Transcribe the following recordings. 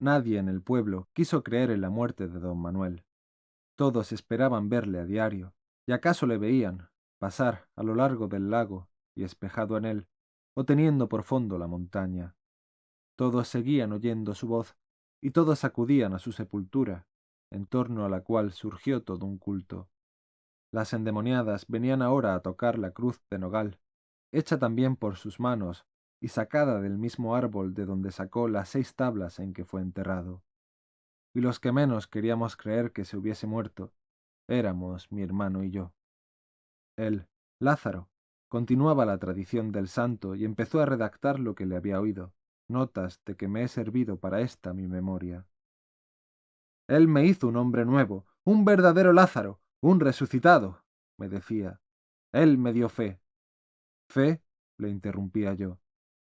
Nadie en el pueblo quiso creer en la muerte de don Manuel. Todos esperaban verle a diario, y acaso le veían pasar a lo largo del lago y espejado en él, o teniendo por fondo la montaña. Todos seguían oyendo su voz, y todos acudían a su sepultura, en torno a la cual surgió todo un culto. Las endemoniadas venían ahora a tocar la cruz de nogal, hecha también por sus manos y sacada del mismo árbol de donde sacó las seis tablas en que fue enterrado. Y los que menos queríamos creer que se hubiese muerto, éramos mi hermano y yo. Él, Lázaro, continuaba la tradición del santo y empezó a redactar lo que le había oído, notas de que me he servido para esta mi memoria. Él me hizo un hombre nuevo, un verdadero Lázaro, un resucitado, me decía. Él me dio fe. ¿Fe? le interrumpía yo.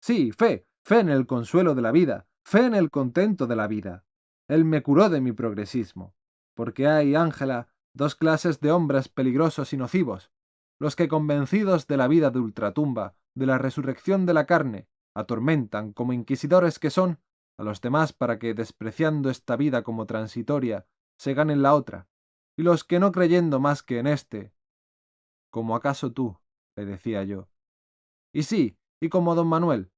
Sí, fe, fe en el consuelo de la vida, fe en el contento de la vida. Él me curó de mi progresismo, porque hay, Ángela, dos clases de hombres peligrosos y nocivos, los que convencidos de la vida de ultratumba, de la resurrección de la carne, atormentan, como inquisidores que son, a los demás para que, despreciando esta vida como transitoria, se ganen la otra, y los que no creyendo más que en éste, como acaso tú, le decía yo. Y sí, y como don Manuel,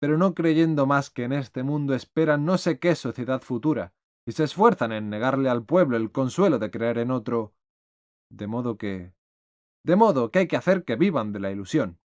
pero no creyendo más que en este mundo esperan no sé qué sociedad futura, y se esfuerzan en negarle al pueblo el consuelo de creer en otro. De modo que... De modo que hay que hacer que vivan de la ilusión.